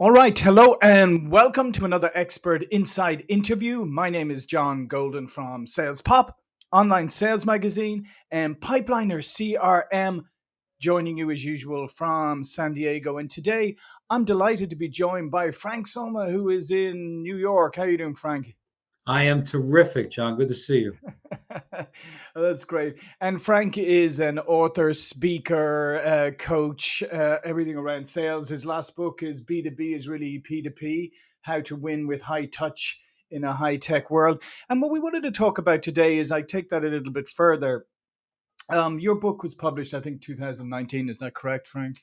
All right, hello and welcome to another Expert Insights interview. My name is John Golden from Sales Pop, online sales magazine, and Pipeliner CRM, joining you as usual from San Diego. And today I'm delighted to be joined by Frank Somma, who is in New York. How are you doing, Frank? I am terrific, John. Good to see you. That's great. And Frank is an author, speaker, uh, coach, uh, everything around sales. His last book is B2B is really P2P How to Win with High Touch in a High Tech World. And what we wanted to talk about today is I take that a little bit further. Um, your book was published, I think, 2019. Is that correct, Frank?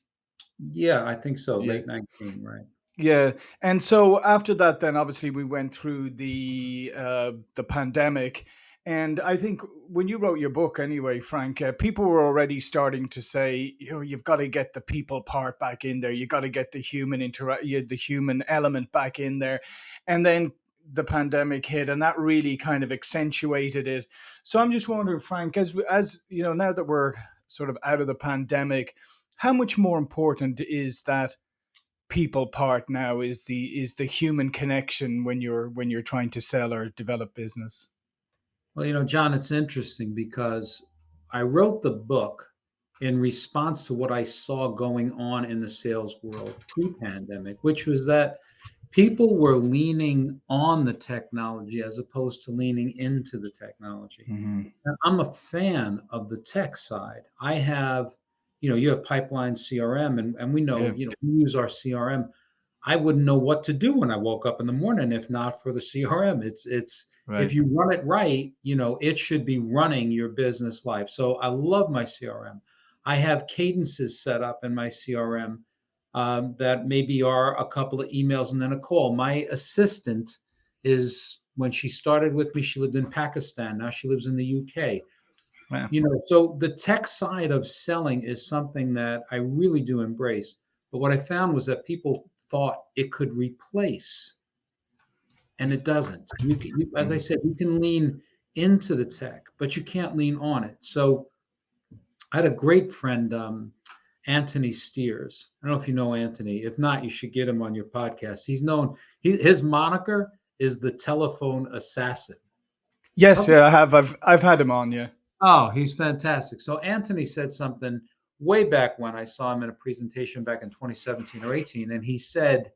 Yeah, I think so. Yeah. Late 19, right. Yeah, and so after that, then obviously we went through the uh, the pandemic, and I think when you wrote your book, anyway, Frank, uh, people were already starting to say, you know, you've got to get the people part back in there. You got to get the human interact, the human element back in there, and then the pandemic hit, and that really kind of accentuated it. So I'm just wondering, Frank, as as you know, now that we're sort of out of the pandemic, how much more important is that? People part now is the is the human connection when you're when you're trying to sell or develop business? Well you know john it's interesting because i wrote the book in response to what i saw going on in the sales world pre-pandemic which was that people were leaning on the technology as opposed to leaning into the technology. Mm-hmm. i'm a fan of the tech side. I have you know, you have Pipeliner CRM and, and we know, yeah. you know, we use our CRM. I wouldn't know what to do when I woke up in the morning if not for the CRM. It's it's right. if you run it right, you know, it should be running your business life. So I love my CRM. I have cadences set up in my CRM um, that maybe are a couple of emails and then a call. My assistant is when she started with me, she lived in Pakistan. Now she lives in the UK. You know, so the tech side of selling is something that I really do embrace. But what I found was that people thought it could replace, and it doesn't. You can, you, as I said, you can lean into the tech, but you can't lean on it. So I had a great friend, um, Anthony Steers. I don't know if you know Anthony. If not, you should get him on your podcast. He's known. He, his moniker is the telephone assassin. Yes, yeah, I have. I've I've had him on. Yeah. Oh, he's fantastic. So Anthony said something way back when I saw him in a presentation back in 2017 or 18, and he said,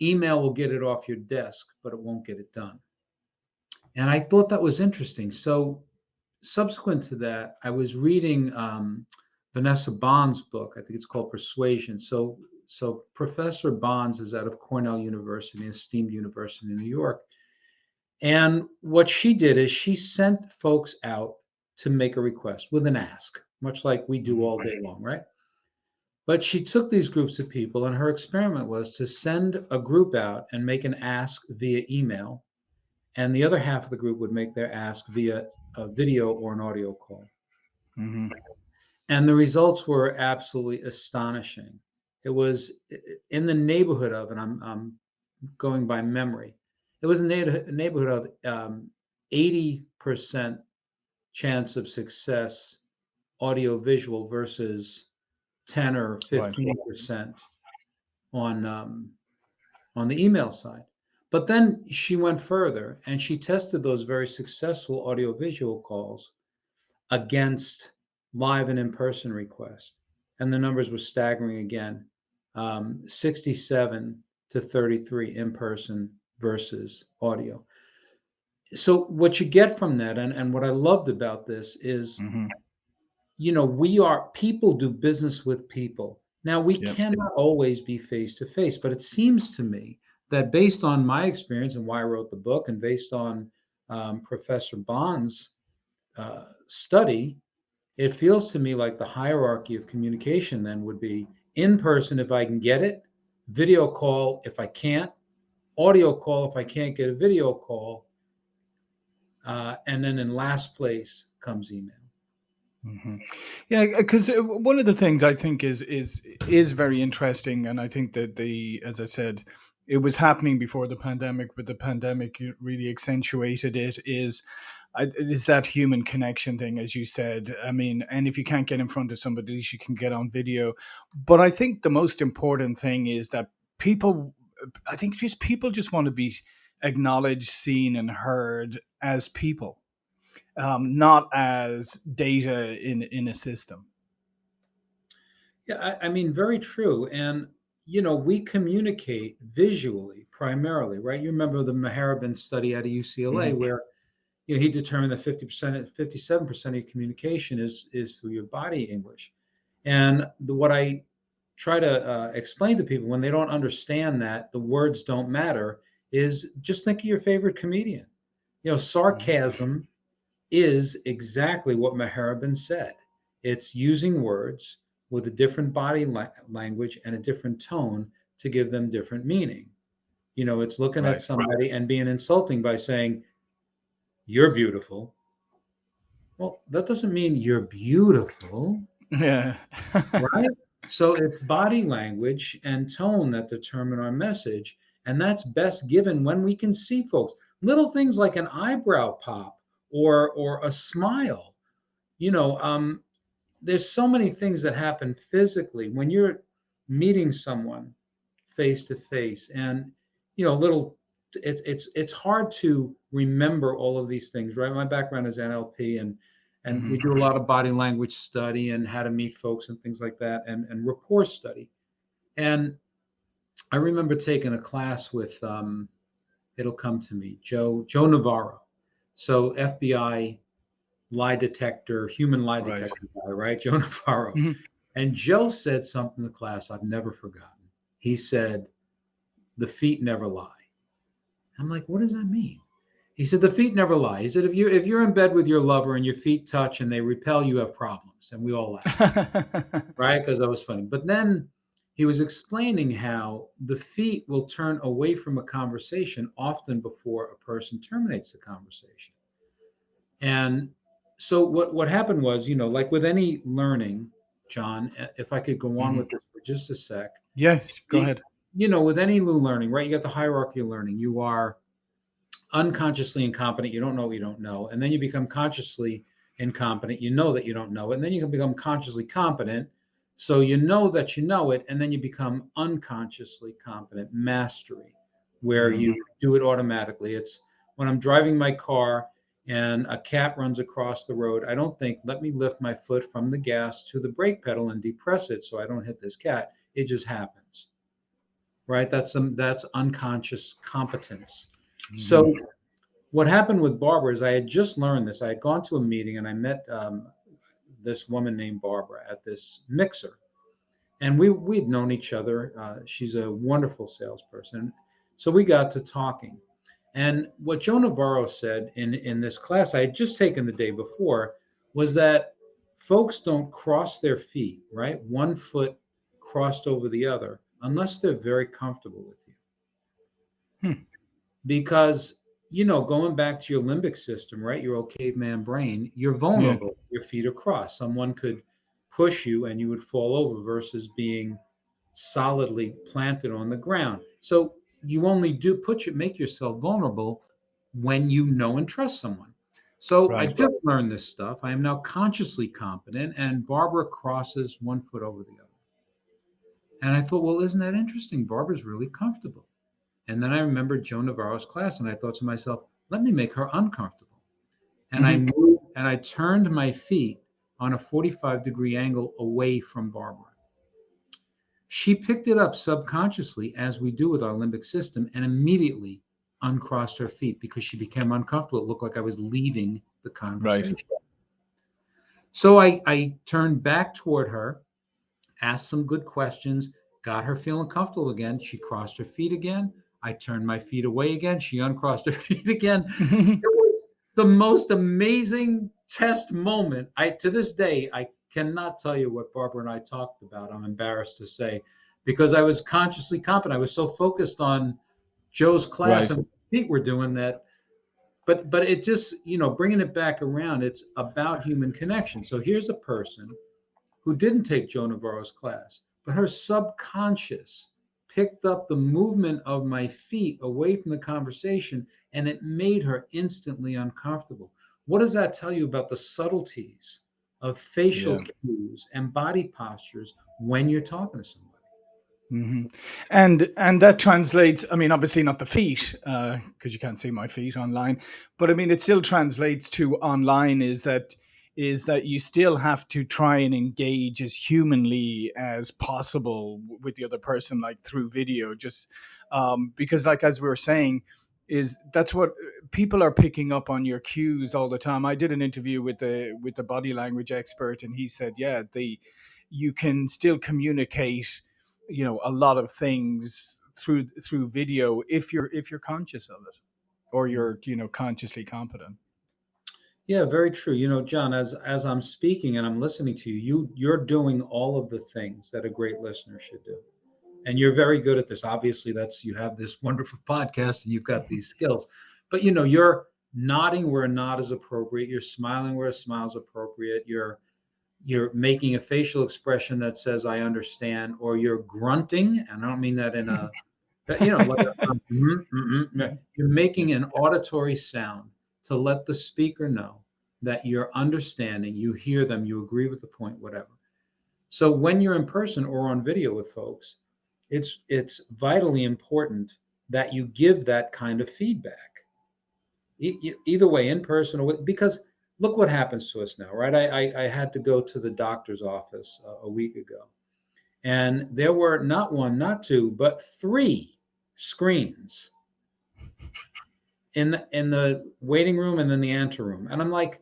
email will get it off your desk, but it won't get it done. And I thought that was interesting. So subsequent to that, I was reading um, Vanessa Bohns' book. I think it's called Persuasion. So, so Professor Bohns is out of Cornell University, esteemed university in New York. And what she did is she sent folks out to make a request with an ask, much like we do all day long, right? But she took these groups of people, and her experiment was to send a group out and make an ask via email, and the other half of the group would make their ask via a video or an audio call. Mm-hmm. And the results were absolutely astonishing. It was in the neighborhood of, and I'm, I'm going by memory, it was a neighborhood of um, 80% chance of success audio visual versus 10 or 15 percent on um, on the email side. But then she went further and she tested those very successful audio visual calls against live and in-person requests. And the numbers were staggering again um, 67 to 33 in person versus audio so what you get from that and, and what i loved about this is mm-hmm. you know we are people do business with people now we yep. cannot always be face to face but it seems to me that based on my experience and why i wrote the book and based on um, professor bohns' uh, study it feels to me like the hierarchy of communication then would be in person if i can get it video call if i can't audio call if i can't get a video call uh, and then in last place comes email. Mm-hmm. Yeah, because uh, one of the things I think is is is very interesting, and I think that the, as I said, it was happening before the pandemic, but the pandemic really accentuated it. Is is that human connection thing, as you said? I mean, and if you can't get in front of somebody, at least you can get on video. But I think the most important thing is that people, I think just people just want to be acknowledged, seen, and heard as people, um, not as data in in a system. Yeah, I, I mean, very true. And you know, we communicate visually primarily, right? You remember the Mehrabian study out of UCLA Mhm. where you know he determined that 50%, 57% of your communication is is through your body English. And the, what I try to uh, explain to people when they don't understand that the words don't matter is just think of your favorite comedian. You know, sarcasm is exactly what Mehrabian said. It's using words with a different body la- language and a different tone to give them different meaning. You know, it's looking at Right. somebody and being insulting by saying, You're beautiful. Well, that doesn't mean you're beautiful, Yeah. right? So it's body language and tone that determine our message. And that's best given when we can see folks. Little things like an eyebrow pop or or a smile. You know, um, there's so many things that happen physically when you're meeting someone face to face and you know little it's it's it's hard to remember all of these things right my background is nlp and and we Mhm. do a lot of body language study and how to meet folks and things like that and and rapport study and i remember taking a class with um it'll come to me joe joe navarro. So fbi lie detector human lie Right. detector guy right? Joe navarro. Mhm. and joe said something in the class i've never forgotten. He said the feet never lie. I'm like what does that mean? He said the feet never lie. He said if you if you're in bed with your lover and your feet touch and they repel you have problems. And we all laugh right? Because that was funny. But then he was explaining how the feet will turn away from a conversation often before a person terminates the conversation and so what what happened was you know like with any learning john if i could go on Mhm. with this for just a sec Yes, Go ahead. you know with any new learning right you got the hierarchy of learning you are unconsciously incompetent you don't know what you don't know and then you become consciously incompetent you know that you don't know it and then you can become consciously competent so you know that you know it and then you become unconsciously competent. Mastery where you do it automatically. It's when i'm driving my car and a cat runs across the road i don't think let me lift my foot from the gas to the brake pedal and depress it so i don't hit this cat. It just happens. Right? That's some that's unconscious competence. So what happened with Barbara is I had just learned this. I had gone to a meeting and I met um, this woman named Barbara at this mixer, and we we'd known each other. Uh, she's a wonderful salesperson, so we got to talking. And what Joe Navarro said in in this class I had just taken the day before was that folks don't cross their feet, right? One foot crossed over the other unless they're very comfortable with you Hmm. because you know going back to your limbic system right your old caveman brain you're vulnerable your feet are crossed. Someone could push you and you would fall over versus being solidly planted on the ground. So you only do put you make yourself vulnerable when you know and trust someone. So i just learned this stuff. I am now consciously competent and barbara crosses one foot over the other. And i thought well isn't that interesting? Barbara's really comfortable and then I remembered Joe Navarro's class, and I thought to myself, let me make her uncomfortable. And I mm-hmm. moved and I turned my feet on a 45 degree angle away from Barbara. She picked it up subconsciously, as we do with our limbic system, and immediately uncrossed her feet because she became uncomfortable. It looked like I was leaving the conversation. So I, I turned back toward her, asked some good questions, got her feeling comfortable again. She crossed her feet again. I turned my feet away again. She uncrossed her feet again. It was the most amazing test moment. I to this day I cannot tell you what Barbara and I talked about. I'm embarrassed to say because I was consciously competent. I was so focused on Joe's class Right. and feet were doing that. But but it just you know bringing it back around. It's about human connection. So here's a person who didn't take Joe Navarro's class, but her subconscious picked up the movement of my feet away from the conversation and it made her instantly uncomfortable. What does that tell you about the subtleties of facial Yeah. cues and body postures when you're talking to somebody? Mm-hmm. And and that translates. I mean, obviously not the feet because uh, you can't see my feet online, but I mean it still translates to online. Is that is that you still have to try and engage as humanly as possible with the other person, like through video, just um, because, like as we were saying, is that's what people are picking up on your cues all the time. I did an interview with the with the body language expert, and he said, yeah, the you can still communicate you know a lot of things through through video if you're if you're conscious of it or you're you know consciously competent yeah very true. You know john as as i'm speaking and i'm listening to you you you're doing all of the things that a great listener should do. And you're very good at this. Obviously that's you have this wonderful podcast and you've got these skills. But you know you're nodding where a nod is appropriate. You're smiling where a smile is appropriate. You're you're making a facial expression that says "I understand," or you're grunting, and I don't mean that in a, you know, like a, mm, mm, mm, you're making an auditory sound to let the speaker know that you're understanding, you hear them, you agree with the point, whatever. So when you're in person or on video with folks, it's it's vitally important that you give that kind of feedback. E- either way, in person or with, because look what happens to us now, right? I, I, I had to go to the doctor's office a, a week ago, and there were not one, not two, but three screens in the, in the waiting room and then the anteroom. And I'm like,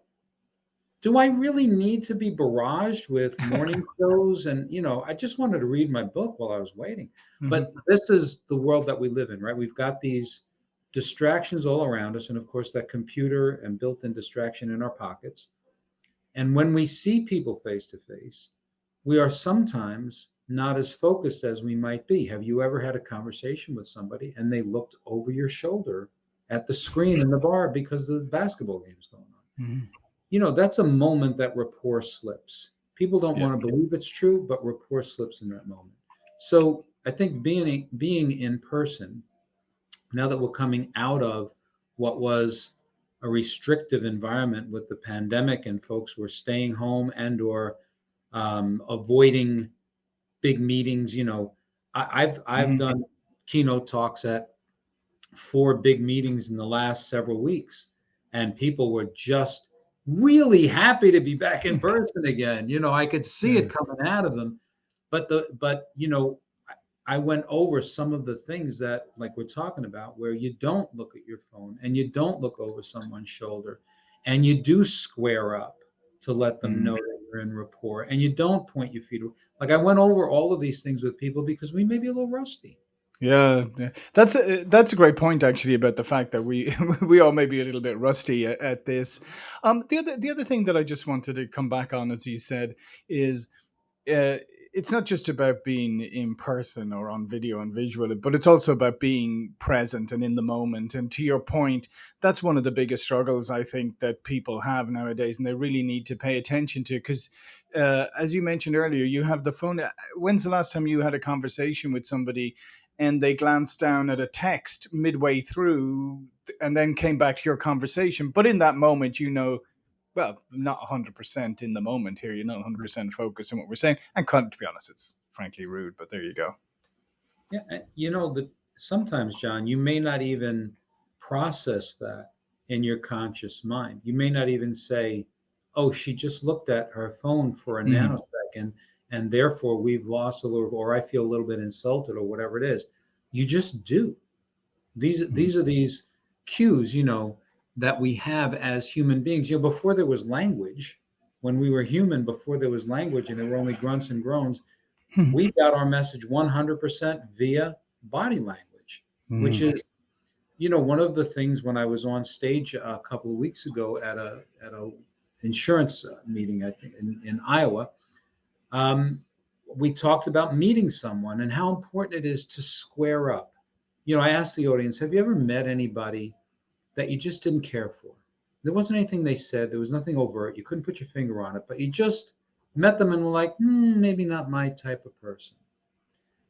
do I really need to be barraged with morning shows? And, you know, I just wanted to read my book while I was waiting. Mm-hmm. But this is the world that we live in, right? We've got these distractions all around us, and of course, that computer and built in distraction in our pockets. And when we see people face to face, we are sometimes not as focused as we might be. Have you ever had a conversation with somebody and they looked over your shoulder at the screen in the bar because the basketball game is going on? Mm-hmm. You know, that's a moment that rapport slips. People don't yeah. want to believe it's true, but rapport slips in that moment. So I think being being in person now that we're coming out of what was a restrictive environment with the pandemic and folks were staying home and or um, avoiding big meetings you know I, have i've mm-hmm. done keynote talks at four big meetings in the last several weeks and people were just really happy to be back in person again you know i could see it coming out of them but the but you know I went over some of the things that, like we're talking about, where you don't look at your phone and you don't look over someone's shoulder and you do square up to let them mm-hmm. know that you're in rapport and you don't point your feet. Like I went over all of these things with people because we may be a little rusty. Yeah, that's a, that's a great point actually about the fact that we we all may be a little bit rusty at, at this. Um, the other the other thing that I just wanted to come back on, as you said, is uh, it's not just about being in person or on video and visual, but it's also about being present and in the moment. And to your point, that's one of the biggest struggles I think that people have nowadays, and they really need to pay attention to because. Uh, as you mentioned earlier, you have the phone. Uh, when's the last time you had a conversation with somebody and they glanced down at a text midway through and then came back to your conversation? But in that moment, you know, well, not 100% in the moment here. You're not 100% focused on what we're saying. And to be honest, it's frankly rude, but there you go. Yeah. You know, that sometimes, John, you may not even process that in your conscious mind. You may not even say, oh, she just looked at her phone for a mm. nanosecond and therefore we've lost a little, or I feel a little bit insulted or whatever it is. You just do. These, mm. these are these cues, you know, that we have as human beings. You know, before there was language, when we were human, before there was language and there were only grunts and groans, hmm. we got our message 100% via body language, mm. which is, you know, one of the things when I was on stage a couple of weeks ago at a at a insurance meeting, I think in, in Iowa, um, we talked about meeting someone and how important it is to square up. You know, I asked the audience, have you ever met anybody that you just didn't care for. There wasn't anything they said. There was nothing overt. You couldn't put your finger on it, but you just met them and were like, hmm, maybe not my type of person.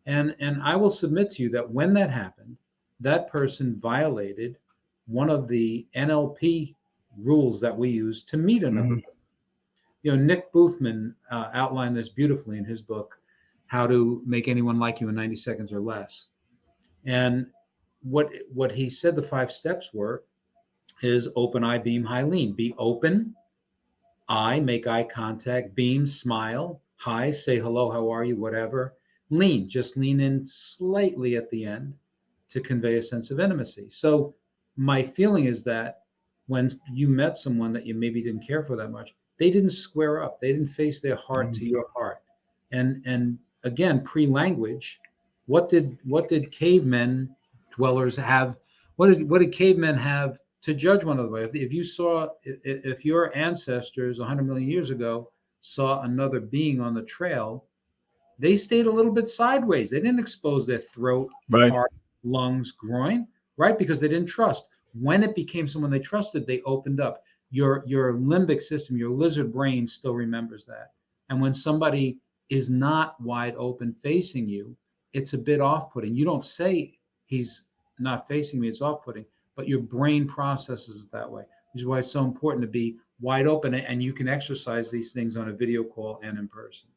And and I will submit to you that when that happened, that person violated one of the NLP rules that we use to meet another. Mm-hmm. You know, Nick Boothman uh, outlined this beautifully in his book, how to make anyone like you in 90 seconds or less. And what what he said the five steps were is open eye beam high lean. Be open eye make eye contact beam smile hi say hello how are you whatever. Lean just lean in slightly at the end to convey a sense of intimacy. So my feeling is that when you met someone that you maybe didn't care for that much they didn't square up. They didn't face their heart mm-hmm. to your heart. And and again pre-language what did what did cavemen dwellers have what did what did cavemen have to judge one another if, if you saw if, if your ancestors 100 million years ago saw another being on the trail they stayed a little bit sideways. They didn't expose their throat right. heart lungs groin right? Because they didn't trust. When it became someone they trusted they opened up your your limbic system your lizard brain still remembers that. And when somebody is not wide open facing you it's a bit off-putting. You don't say he's not facing me it's off-putting but your brain processes it that way which is why it's so important to be wide open and you can exercise these things on a video call and in person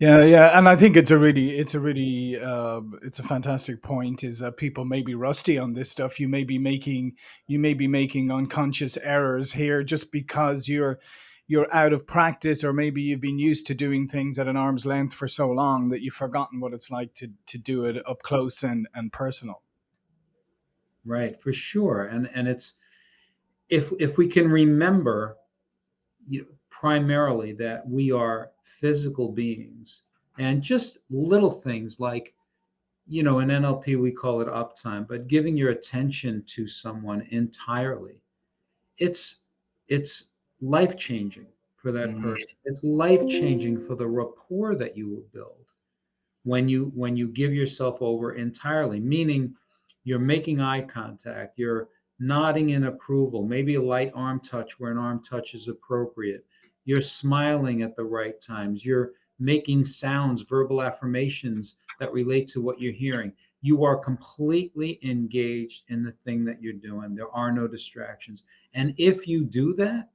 yeah yeah and i think it's a really it's a really uh, it's a fantastic point is that people may be rusty on this stuff. You may be making you may be making unconscious errors here just because you're you're out of practice or maybe you've been used to doing things at an arm's length for so long that you've forgotten what it's like to to do it up close and and personal. Right for sure and and it's if if we can remember you know, primarily that we are physical beings and just little things like you know in nlp we call it uptime but giving your attention to someone entirely it's it's life changing for that mm-hmm. person. It's life changing for the rapport that you will build when you when you give yourself over entirely. Meaning, you're making eye contact, you're nodding in approval, maybe a light arm touch where an arm touch is appropriate. You're smiling at the right times. You're making sounds, verbal affirmations that relate to what you're hearing. You are completely engaged in the thing that you're doing. There are no distractions. And if you do that,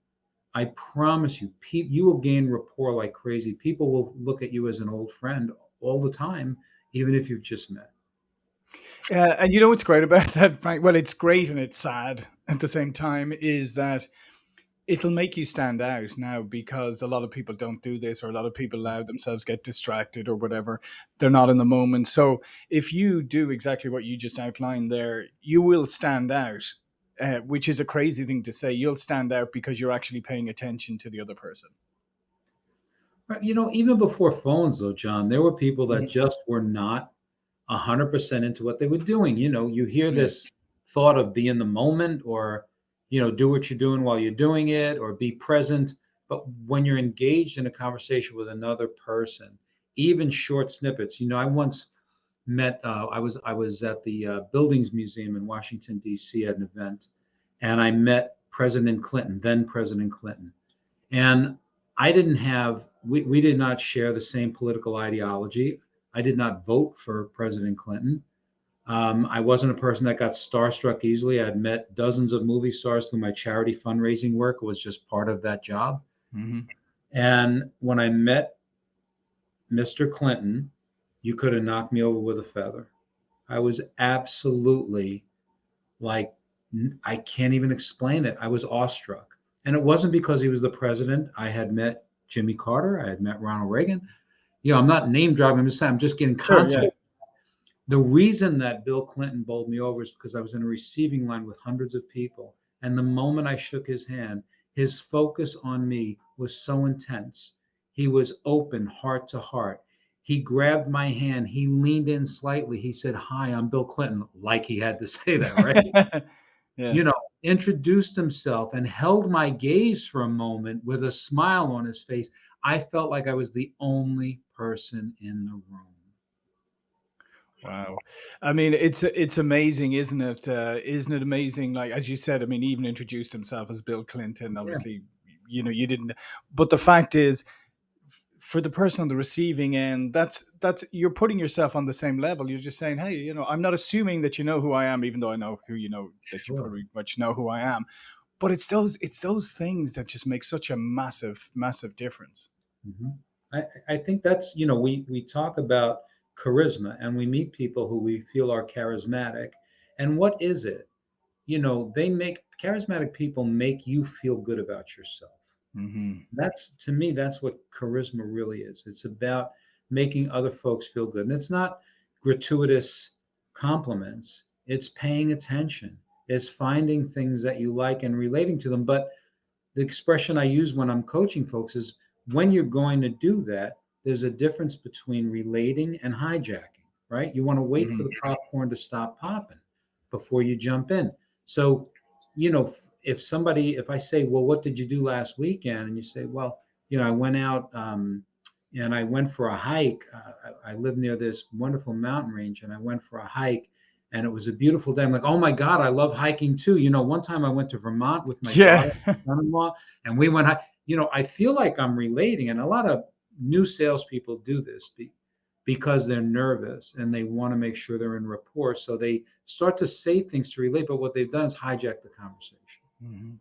I promise you, you will gain rapport like crazy. People will look at you as an old friend all the time, even if you've just met. Yeah, and you know what's great about that, Frank? Well, it's great and it's sad at the same time. Is that it'll make you stand out now because a lot of people don't do this, or a lot of people allow themselves get distracted or whatever. They're not in the moment. So if you do exactly what you just outlined there, you will stand out uh, which is a crazy thing to say. You'll stand out because you're actually paying attention to the other person. You know, even before phones, though, John, there were people that yeah. just were not 100% into what they were doing. You know, you hear this thought of be in the moment or, you know, do what you're doing while you're doing it or be present. But when you're engaged in a conversation with another person, even short snippets, you know, I once met. Uh, I was I was at the uh, Buildings Museum in Washington D.C. at an event, and I met President Clinton, then President Clinton, and I didn't have we we did not share the same political ideology. I did not vote for President Clinton. Um, I wasn't a person that got starstruck easily. I'd met dozens of movie stars through my charity fundraising work. It was just part of that job. Mm-hmm. And when I met Mr. Clinton, you could have knocked me over with a feather. I was absolutely like, I can't even explain it. I was awestruck. And it wasn't because he was the president. I had met Jimmy Carter, I had met Ronald Reagan. You know, I'm not name dropping, I'm just I'm just getting context. Sure, yeah. The reason that Bill Clinton bowled me over is because I was in a receiving line with hundreds of people. And the moment I shook his hand, his focus on me was so intense. He was open, heart to heart. He grabbed my hand. He leaned in slightly. He said, Hi, I'm Bill Clinton, like he had to say that, right? yeah. You know, introduced himself and held my gaze for a moment with a smile on his face. I felt like I was the only person in the room. Wow, I mean, it's it's amazing, isn't it? Uh, isn't it amazing? Like as you said, I mean, even introduced himself as Bill Clinton. Obviously, yeah. you know, you didn't. But the fact is, for the person on the receiving end, that's that's you're putting yourself on the same level. You're just saying, hey, you know, I'm not assuming that you know who I am, even though I know who you know that sure. you pretty much know who I am. But it's those it's those things that just make such a massive massive difference. Mm-hmm. I, I think that's you know we we talk about charisma and we meet people who we feel are charismatic, and what is it? You know, they make charismatic people make you feel good about yourself. hmm That's to me, that's what charisma really is. It's about making other folks feel good, and it's not gratuitous compliments. It's paying attention. It's finding things that you like and relating to them. But the expression I use when I'm coaching folks is when you're going to do that, there's a difference between relating and hijacking, right? You want to wait for hmm the popcorn to stop popping before you jump in. So, you know, if somebody, if I say, well, what did you do last weekend? And you say, well, you know, I went out um, and I went for a hike. Uh, I, I live near this wonderful mountain range and I went for a hike and it was a beautiful day. I'm like, oh my God, I love hiking too. You know, one time I went to Vermont with my Yeah. son-in-law, and we went. You know, I feel like I'm relating, and a lot of new salespeople do this be, because they're nervous and they want to make sure they're in rapport. So they start to say things to relate, but what they've done is hijack the conversation. Mhm.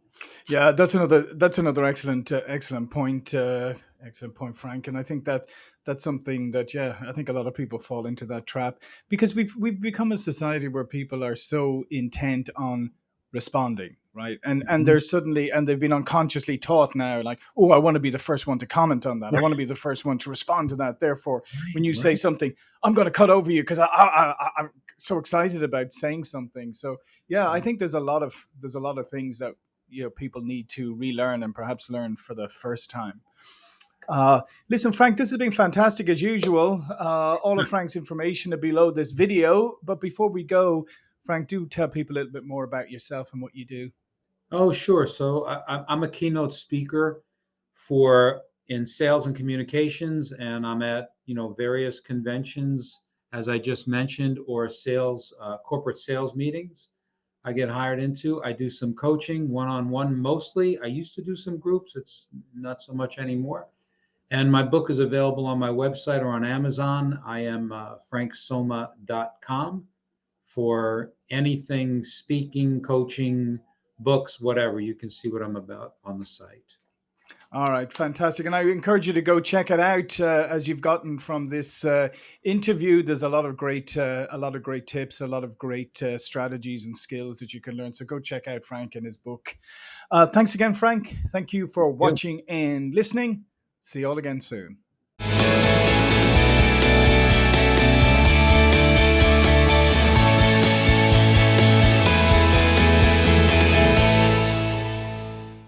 Yeah, that's another that's another excellent uh, excellent point uh, excellent point, Frank. And I think that that's something that yeah, I think a lot of people fall into that trap because we've we've become a society where people are so intent on responding, right? And and Mhm. they're suddenly and they've been unconsciously taught now, like, oh, I want to be the first one to comment on that. I want to be the first one to respond to that. Therefore, when right, you say something, I'm going to cut over you because I, I, I, I'm so excited about saying something. So yeah, I think there's a lot of there's a lot of things that you know people need to relearn and perhaps learn for the first time. Uh, listen, Frank, this has been fantastic as usual. Uh, all of Frank's information are below this video. But before we go, Frank, do tell people a little bit more about yourself and what you do. Oh, sure. So I, I'm a keynote speaker for in sales and communications, and I'm at you know various conventions, as I just mentioned, or sales uh, corporate sales meetings. I get hired into. I do some coaching, one-on-one mostly. I used to do some groups. It's not so much anymore. And my book is available on my website or on Amazon. I am uh, franksomma.com for anything speaking, coaching, books, whatever. You can see what I'm about on the site. All right, fantastic. And I encourage you to go check it out uh, as you've gotten from this uh, interview. There's a lot of great, uh, a lot of great tips, a lot of great uh, strategies and skills that you can learn. So go check out Frank and his book. Uh, thanks again, Frank. Thank you for watching and listening. See you all again soon.